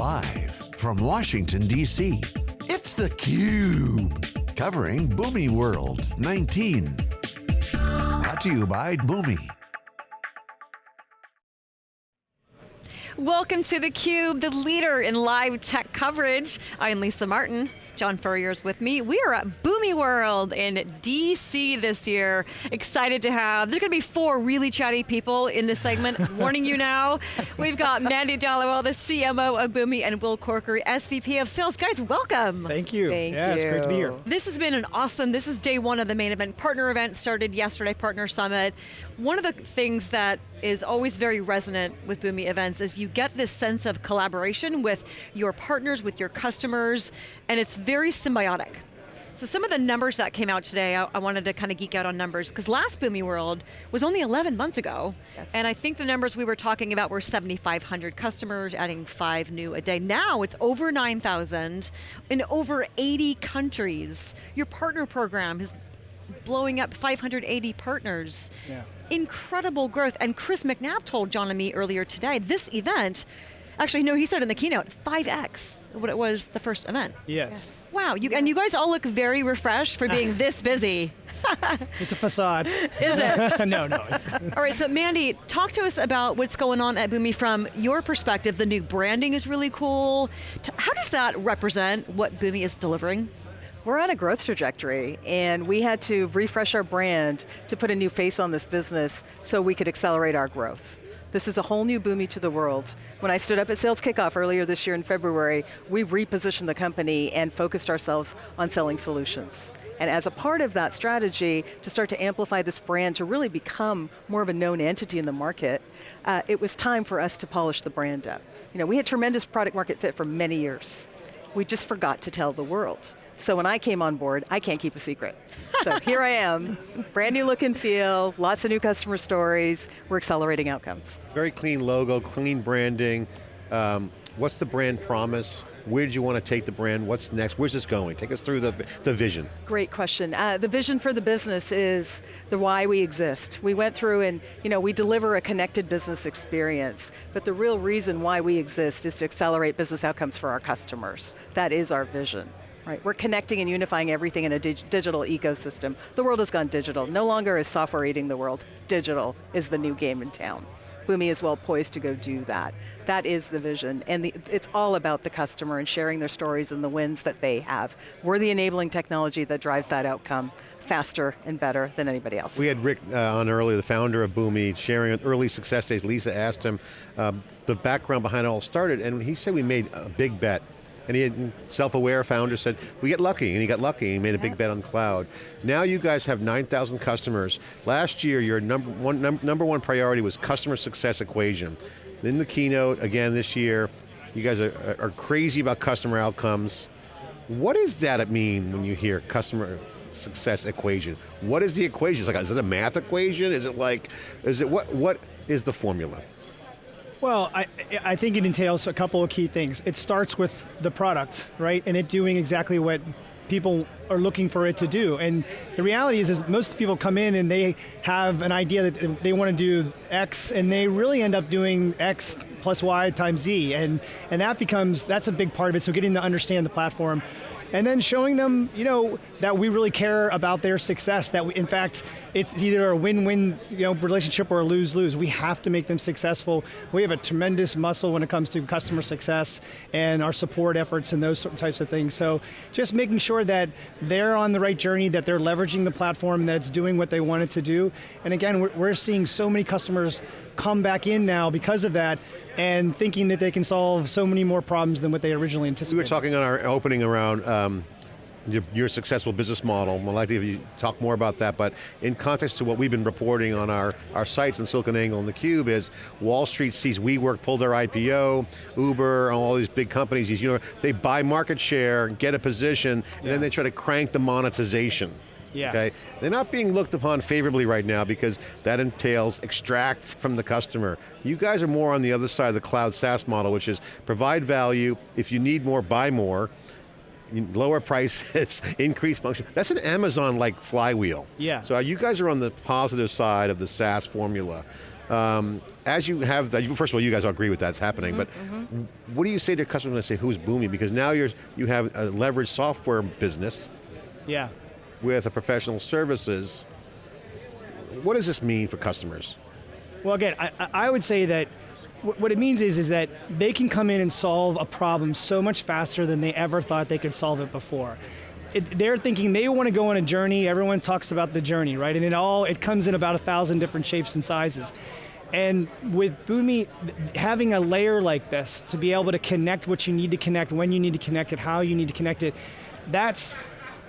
Live from Washington, D.C., it's theCUBE. Covering Boomi World 19. Brought to you by Boomi. Welcome to theCUBE, the leader in live tech coverage. I'm Lisa Martin. John Furrier is with me. We are at Boomi World in DC this year. Excited to have, there's going to be four really chatty people in this segment, warning you now. We've got Mandy Dhaliwal, the CMO of Boomi, and Will Corkery, SVP of Sales. Guys, welcome. Thank you. Thank yeah, you. it's great to be here. This has been an awesome, this is day one of the main event. Partner event started yesterday, Partner Summit. One of the things that is always very resonant with Boomi events is you get this sense of collaboration with your partners, with your customers, and it's very symbiotic. So some of the numbers that came out today, I, I wanted to kind of geek out on numbers, because last Boomi World was only 11 months ago, Yes. and I think the numbers we were talking about were 7,500 customers, adding five new a day. Now it's over 9,000 in over 80 countries. Your partner program is blowing up 580 partners. Yeah. Incredible growth, and Chris McNabb told John and me earlier today, this event, actually no, he said in the keynote, 5X what it was the first event. Yes. Wow, you, and you guys all look very refreshed for being this busy. It's a facade. Is it? no, no. All right, so Mandy, talk to us about what's going on at Boomi from your perspective. The new branding is really cool. How does that represent what Boomi is delivering? We're on a growth trajectory and we had to refresh our brand to put a new face on this business so we could accelerate our growth. This is a whole new Boomi to the world. When I stood up at Sales Kickoff earlier this year in February, we repositioned the company and focused ourselves on selling solutions. And as a part of that strategy, to start to amplify this brand, to really become more of a known entity in the market, uh, it was time for us to polish the brand up. You know, we had tremendous product market fit for many years. We just forgot to tell the world. So when I came on board, I can't keep a secret. So here I am, brand new look and feel, lots of new customer stories, we're accelerating outcomes. Very clean logo, clean branding. Um, what's the brand promise? Where do you want to take the brand? What's next? Where's this going? Take us through the, the vision. Great question. Uh, the vision for the business is the why we exist. We went through and you know, we deliver a connected business experience, but the real reason why we exist is to accelerate business outcomes for our customers. That is our vision. Right, we're connecting and unifying everything in a dig digital ecosystem. The world has gone digital. No longer is software eating the world. Digital is the new game in town. Boomi is well poised to go do that. That is the vision, and the, it's all about the customer and sharing their stories and the wins that they have. We're the enabling technology that drives that outcome faster and better than anybody else. We had Rick uh, on earlier, the founder of Boomi, sharing early success days. Lisa asked him um, the background behind it all started, and he said we made a big bet. And he had self-aware founder said, we get lucky, and he got lucky, he made a big bet on cloud. Now you guys have 9,000 customers. Last year, your number one, num number one priority was customer success equation. In the keynote, again this year, you guys are, are crazy about customer outcomes. What does that mean when you hear customer success equation? What is the equation? Is, like, is it a math equation? Is it like, is it, what, what is the formula? Well, I, I think it entails a couple of key things. It starts with the product, right? And it doing exactly what people are looking for it to do. And the reality is, is most people come in and they have an idea that they want to do X and they really end up doing X plus Y times Z. And, and that becomes, that's a big part of it. So getting to understand the platform and then showing them, you know, that we really care about their success, that we, in fact, it's either a win-win you know, relationship or a lose-lose. We have to make them successful. We have a tremendous muscle when it comes to customer success and our support efforts and those types of things. So just making sure that they're on the right journey, that they're leveraging the platform, that it's doing what they want it to do. And again, we're, seeing so many customers come back in now because of that and thinking that they can solve so many more problems than what they originally anticipated. We were talking on our opening around um, your, your successful business model. To have you talk more about that, but in context to what we've been reporting on our, our sites in SiliconANGLE and theCUBE is Wall Street sees WeWork pull their IPO, Uber, all these big companies, you know, they buy market share, get a position, and then they try to crank the monetization. Yeah. Okay, they're not being looked upon favorably right now because that entails extract from the customer. You guys are more on the other side of the cloud SaaS model, which is provide value, if you need more, buy more, lower prices, increase function. That's an Amazon-like flywheel. Yeah. So uh, you guys are on the positive side of the SaaS formula. Um, as you have that, first of all, you guys all agree with that's happening, but mm-hmm, mm-hmm. what do you say to customers when they say, who's booming? Because now you're, you have a leveraged software business Yeah. with a professional services. What does this mean for customers? Well, again, I, I- would say that what it means is, is that they can come in and solve a problem so much faster than they ever thought they could solve it before. It, they're thinking they want to go on a journey. Everyone talks about the journey, right? And it all it comes in about a thousand different shapes and sizes. And with Boomi, having a layer like this to be able to connect what you need to connect, when you need to connect it, how you need to connect it, that's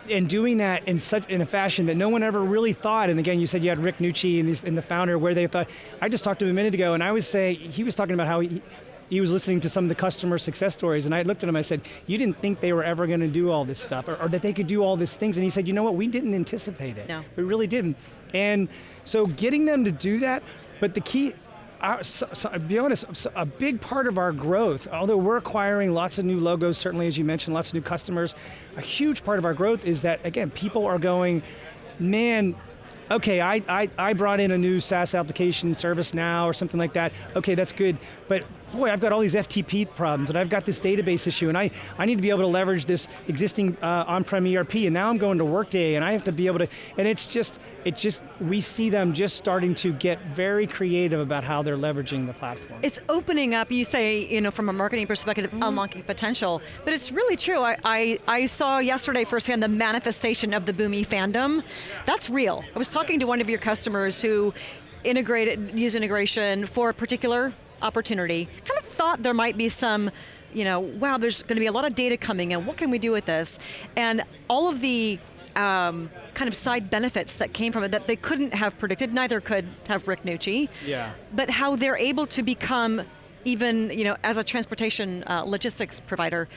and doing that in such in a fashion that no one ever really thought. And again, you said you had Rick Nucci and, and the founder where they thought. I just talked to him a minute ago, and I was saying he was talking about how he, he was listening to some of the customer success stories, and I looked at him. I said, "You didn't think they were ever going to do all this stuff, or, or that they could do all these things?" And he said, "You know what? We didn't anticipate it. No. We really didn't." And so getting them to do that, but the key. Our, so, so, be honest, so a big part of our growth, although we're acquiring lots of new logos, certainly as you mentioned, lots of new customers, a huge part of our growth is that, again, people are going, man, okay, I, I, I brought in a new SaaS application, service now or something like that. Okay, that's good. But boy, I've got all these FTP problems and I've got this database issue and I, I need to be able to leverage this existing uh, on-prem ERP and now I'm going to Workday and I have to be able to, and it's just, it just, we see them just starting to get very creative about how they're leveraging the platform. It's opening up, you say, you know, from a marketing perspective, Mm-hmm. unlocking potential, but it's really true. I, I, I saw yesterday firsthand the manifestation of the Boomi fandom. That's real. I was talking to one of your customers who integrated, use integration for a particular opportunity, kind of thought there might be some you know, wow, there's going to be a lot of data coming in. What can we do with this? And all of the um, kind of side benefits that came from it that they couldn't have predicted, neither could have Rick Nucci. Yeah. But how they're able to become even, you know, as a transportation uh, logistics provider,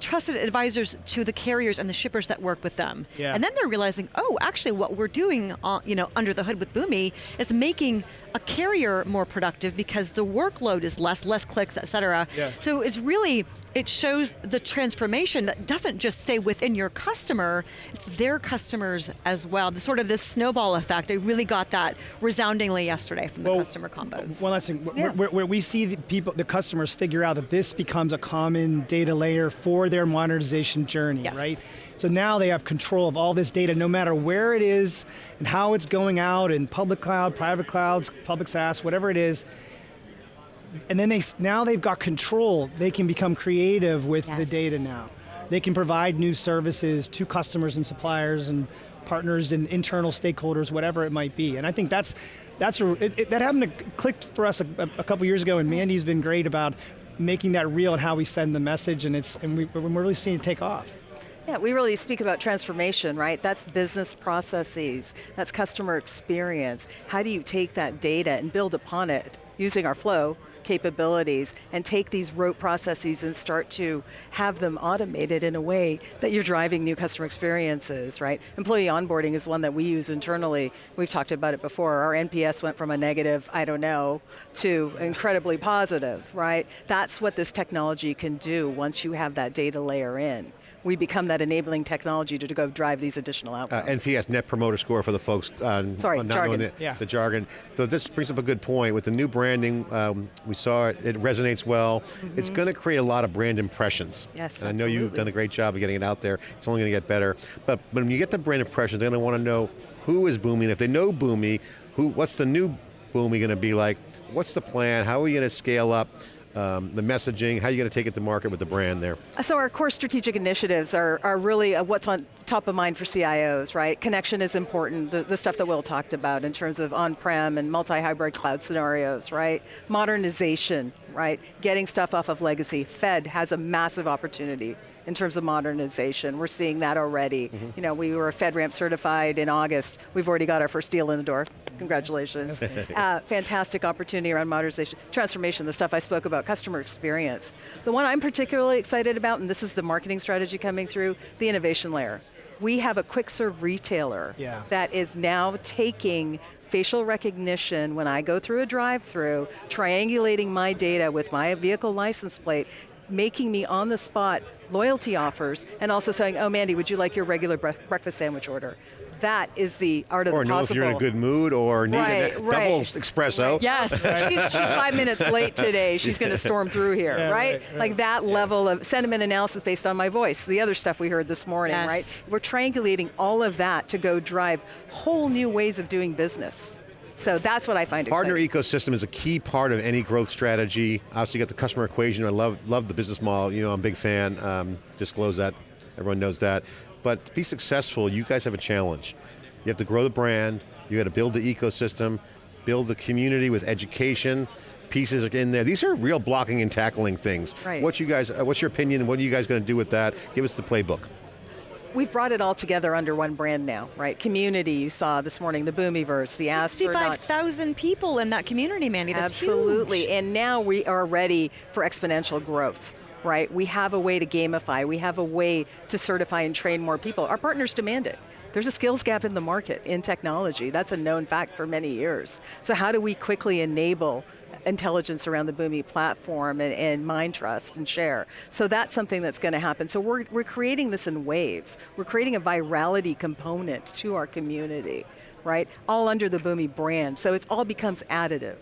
trusted advisors to the carriers and the shippers that work with them. Yeah. And then they're realizing, oh, actually what we're doing, uh, you know, under the hood with Boomi is making a carrier more productive because the workload is less, less clicks, et cetera. Yeah. So it's really, it shows the transformation that doesn't just stay within your customer, it's their customers as well. The sort of this snowball effect, I really got that resoundingly yesterday from the customer combos. One last thing, where- Yeah. where, where we see the people, the customers figure out that this becomes a common data layer for their modernization journey, Yes. right? So now they have control of all this data, no matter where it is and how it's going out in public cloud, private clouds, public SaaS, whatever it is. And then they now they've got control. They can become creative with the data now. They can provide new services to customers and suppliers and partners and internal stakeholders, whatever it might be. And I think that's that's a, it, it- that happened to click for us a, a couple years ago, and Mandy's been great about making that real and how we send the message, and it's and we, we're really seeing it take off. Yeah, we really speak about transformation, right? That's business processes, that's customer experience. How do you take that data and build upon it using our flow capabilities and take these rote processes and start to have them automated in a way that you're driving new customer experiences, right? Employee onboarding is one that we use internally. We've talked about it before. Our NPS went from a negative, I don't know, to incredibly positive, right? That's what this technology can do once you have that data layer in we become that enabling technology to, to go drive these additional Uh, outcomes. NPS, Net Promoter Score for the folks uh, Sorry, not knowing jargon. the, Yeah. the jargon. So this brings up a good point. With the new branding, um, we saw it, it resonates well. It's going to create a lot of brand impressions. Mm-hmm. Yes, and I know you've done a great job of getting it out there. It's only going to get better. But when you get the brand impressions, they're going to want to know who is Boomi. And if they know Boomi, who, what's the new Boomi going to be like? What's the plan? How are we going to scale up um, the messaging? How are you going to take it to market with the brand there? So our core strategic initiatives are, are really uh, what's on top of mind for CIOs, right? Connection is important, the, the stuff that Will talked about in terms of on-prem and multi-hybrid cloud scenarios, right? Modernization, right? Getting stuff off of legacy. Fed has a massive opportunity in terms of modernization. We're seeing that already. You know, we were FedRAMP certified in August. We've already got our first deal in the door. Congratulations. uh, fantastic opportunity around modernization, transformation, the stuff I spoke about, customer experience. The one I'm particularly excited about, and this is the marketing strategy coming through, the innovation layer. We have a quick serve retailer Yeah. that is now taking facial recognition when I go through a drive-through, triangulating my data with my vehicle license plate, making me on the spot loyalty offers, and also saying, oh Mandy, would you like your regular bre- breakfast sandwich order? that is the art of Or the know if you're in a good mood or need Right, a right. double espresso. Yes. she's, she's five minutes late today. She's going to storm through here, Yeah, right? right, right. Like that level of sentiment analysis based on my voice. The other stuff we heard this morning, Yes. right? We're triangulating all of that to go drive whole new ways of doing business. So that's what I find Partner exciting. ecosystem is a key part of any growth strategy. Obviously, you got the customer equation. I love love the business model. You know, I'm a big fan. Um, disclose that. Everyone knows that. But to be successful, you guys have a challenge. You have to grow the brand. You got to build the ecosystem, build the community with education. Pieces are in there. These are real blocking and tackling things. Right. What you guys? Uh, what's your opinion? What are you guys going to do with that? Give us the playbook. We've brought it all together under one brand now, right? Community, you saw this morning, the Boomiverse, the astronaut. 65,000 people in that community, Mandy. That's Absolutely, huge. and now we are ready for exponential growth. Right, we have a way to gamify. We have a way to certify and train more people. Our partners demand it. There's a skills gap in the market in technology. That's a known fact for many years. So how do we quickly enable intelligence around the Boomi platform and, and mind trust and share? So that's something that's going to happen. So we're, we're creating this in waves. We're creating a virality component to our community, right? All under the Boomi brand. So it all becomes additive.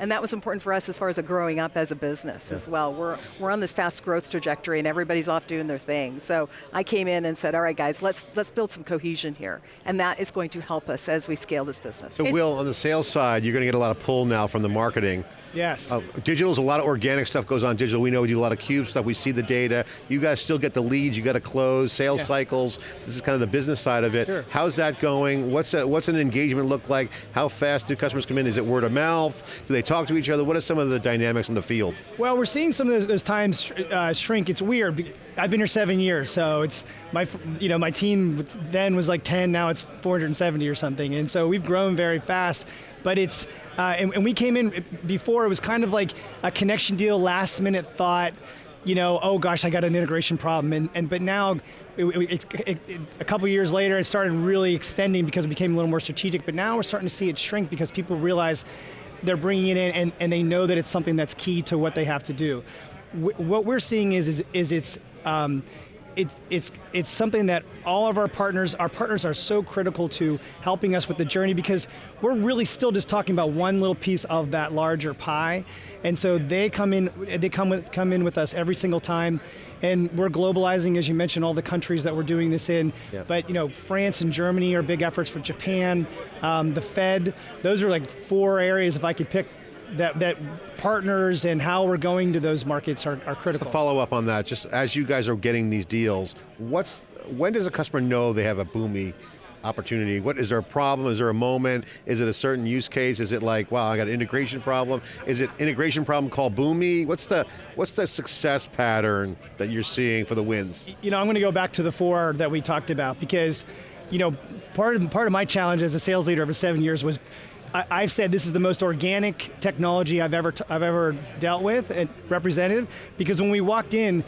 And that was important for us as far as a growing up as a business as well. We're, we're on this fast growth trajectory and everybody's off doing their thing. So I came in and said, all right guys, let's, let's build some cohesion here. And that is going to help us as we scale this business. So, Will, on the sales side, you're going to get a lot of pull now from the marketing. Yes. Uh, digital's a lot of organic stuff goes on digital. We know we do a lot of cube stuff. We see the data. You guys still get the leads. You got to close sales Yeah. cycles. This is kind of the business side of it. Sure. How's that going? What's a, what's an engagement look like? How fast do customers come in? Is it word of mouth? Do they talk to each other? What are some of the dynamics in the field? Well, we're seeing some of those, those times uh, shrink. It's weird. I've been here seven years, so it's my, you know, my team then was like 10, now it's 470 or something, and so we've grown very fast. But it's, uh, and, and we came in before. It was kind of like a connection deal, last minute thought. You know, oh gosh, I got an integration problem, and, and but now. It, it, it, a couple years later, it started really extending because it became a little more strategic. But now we're starting to see it shrink because people realize they're bringing it in and, and they know that it's something that's key to what they have to do. Wh- what we're seeing is, is, is it's, um, it, it's, it's something that all of our partners, our partners are so critical to helping us with the journey because we're really still just talking about one little piece of that larger pie. And so they come in, they come, with, come in with us every single time. And we're globalizing, as you mentioned, all the countries that we're doing this in. Yeah. But you know, France and Germany are big efforts for Japan, um, the Fed. Those are like four areas. If I could pick that that partners and how we're going to those markets are, are To critical. follow up on that, just as you guys are getting these deals, what's when does a customer know they have a Boomi opportunity? What is there a problem? Is there a moment? Is it a certain use case? Is it like, wow, I got an integration problem? Is it integration problem called Boomi? What's the what's the success pattern that you're seeing for the wins? you know, I'm going to go back to the four that we talked about because, you know, part of part of my challenge as a sales leader over seven years was. I, I've said this is the most organic technology I've ever I've ever dealt with and represented because when we walked in,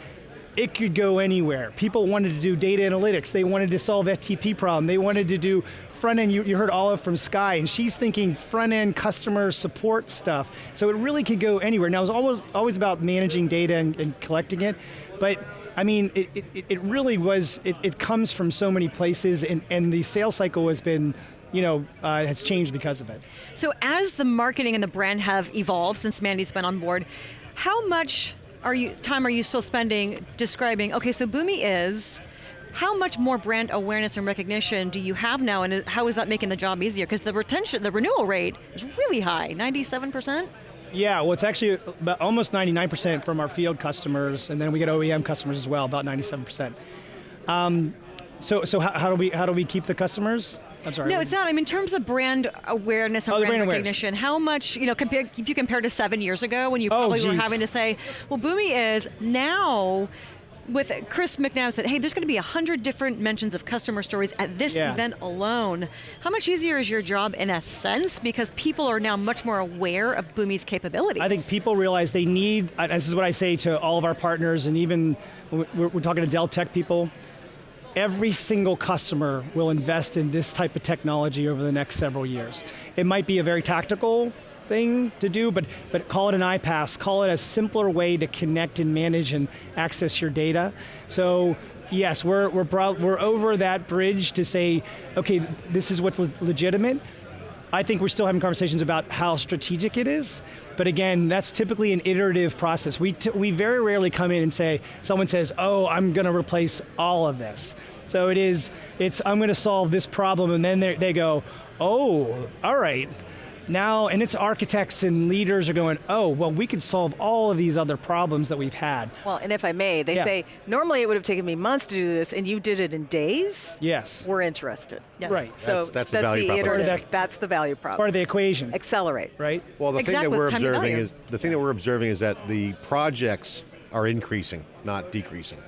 it could go anywhere. People wanted to do data analytics. They wanted to solve FTP problem. They wanted to do front end. You, you heard Olive from Sky, and she's thinking front end customer support stuff. So it really could go anywhere. Now it's always always about managing data and, and collecting it, but I mean, it, it, it really was. It, it comes from so many places, and, and the sales cycle has been. You know, uh, has changed because of it. So as the marketing and the brand have evolved since Mandy's been on board, how much are you time are you still spending describing? Okay, so Boomi is. How much more brand awareness and recognition do you have now, and how is that making the job easier? Because the retention, the renewal rate is really high, ninety-seven percent. Yeah, well, it's actually about almost 99% from our field customers, and then we get OEM customers as well, about 97%. Um, so, so how, how do we how do we keep the customers? I'm sorry. No, it's not. I mean, in terms of brand awareness and Oh, brand, brand awareness. recognition, how much, you know, compare, if you compare to seven years ago when you Oh, probably were having to say, well, Boomi is now, with Chris McNabb said, hey, there's going to be a hundred different mentions of customer stories at this Yeah. event alone. How much easier is your job in a sense? Because people are now much more aware of Boomi's capabilities. I think people realize they need. This is what I say to all of our partners, and even we're, we're talking to Dell Tech people. Every single customer will invest in this type of technology over the next several years. It might be a very tactical thing to do, but but call it an iPaaS, call it a simpler way to connect and manage and access your data. So yes, we're we're prob- we're over that bridge to say, okay, this is what's le- legitimate. I think we're still having conversations about how strategic it is, but again, that's typically an iterative process. We we very rarely come in and say someone says, "Oh, I'm going to replace all of this." So it is, it's I'm going to solve this problem, and then they go, "Oh, all right." Now, and it's architects and leaders are going, oh, well, we could solve all of these other problems that we've had. Well, and if I may, they Yeah. say, normally it would have taken me months to do this, and you did it in days. Yes. We're interested. Yes. Right. So That's- that's the value proposition. Part of that- That's the value Part of the equation, Accelerate. right? Well, the Exactly, thing that we're time observing is the thing that we're observing is that the projects are increasing, not decreasing,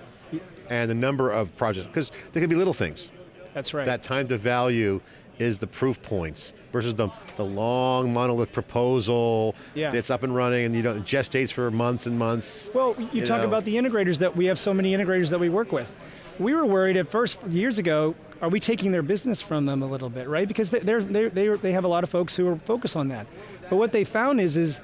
and the number of projects because there could be little things. That's right. That time to value is the proof points versus the, the long monolith proposal Yeah. that's up and running and you don't gestates for months and months. Well, you, you talk know. about the integrators that we have so many integrators that we work with. We were worried at first years ago. Are we taking their business from them a little bit, right? Because they, they're, they have a lot of folks who are focused on that. But what they found is, is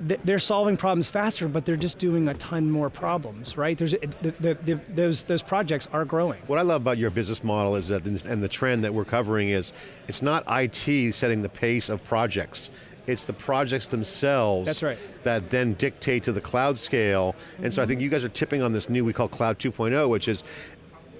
they're solving problems faster, but they're just doing a ton more problems, right? There's the, the, the, those those projects are growing. What I love about your business model is that, and the trend that we're covering is, it's not IT setting the pace of projects. It's the projects themselves That's right. that then dictate to the cloud scale. And so I mm-hmm. think you guys are tipping on this new, we call Cloud 2.0, which is,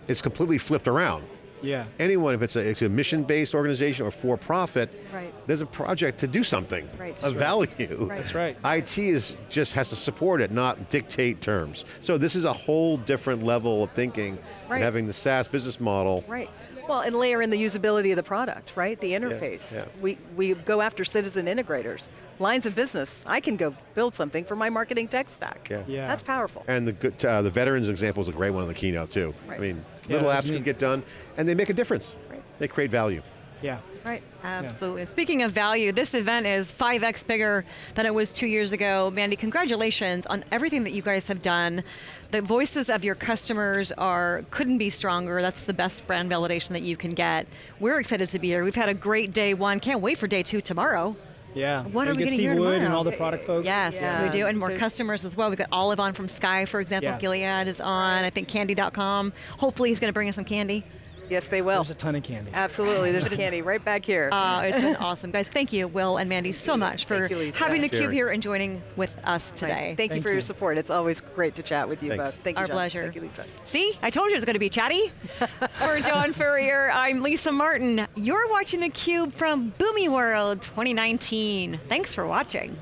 it's completely flipped around. Yeah. Anyone, if it's a, a mission-based organization or for-profit, Right. there's a project to do something Right. of Sure. value. Right. That's right. IT is just has to support it, not dictate terms. So this is a whole different level of thinking Right. and having the SaaS business model. Right. Well, and layer in the usability of the product, right? The interface. yeah. We, we go after citizen integrators. Lines of business, I can go build something for my marketing tech stack. Yeah. Yeah. That's powerful. And the good, uh, the veterans example is a great one on the keynote too. Right. I mean, Yeah, little that's apps can get done, and they make a difference. Right. They create value. Yeah. Right. Absolutely. Speaking of value, this event is 5x bigger than it was two years ago. Mandy, congratulations on everything that you guys have done. The voices of your customers are couldn't be stronger. That's the best brand validation that you can get. We're excited to be here. We've had a great day one. Can't wait for day two tomorrow. Yeah. What are we get gonna Steve hear Wood and all the product folks. Yes, Yeah. we do, and more There's- customers as well. We've got Olive on from Sky, for example. Yeah. Gilead is on. I think Candy.com. Hopefully, he's going to bring us some candy. Yes, they will. There's a ton of candy. Absolutely. There's candy right back here. Uh, it's been awesome, guys. Thank you, Will and Mandy, so much for you, having the cube here and joining with us Right. today. Thank, you Thank for your support. It's always great to chat with you Thanks. both. Thank you, Our John. pleasure. Thank you, Lisa. See, I told you it was going to be chatty. For John Furrier, I'm Lisa Martin. You're watching theCUBE from Boomi World 2019. Thanks for watching.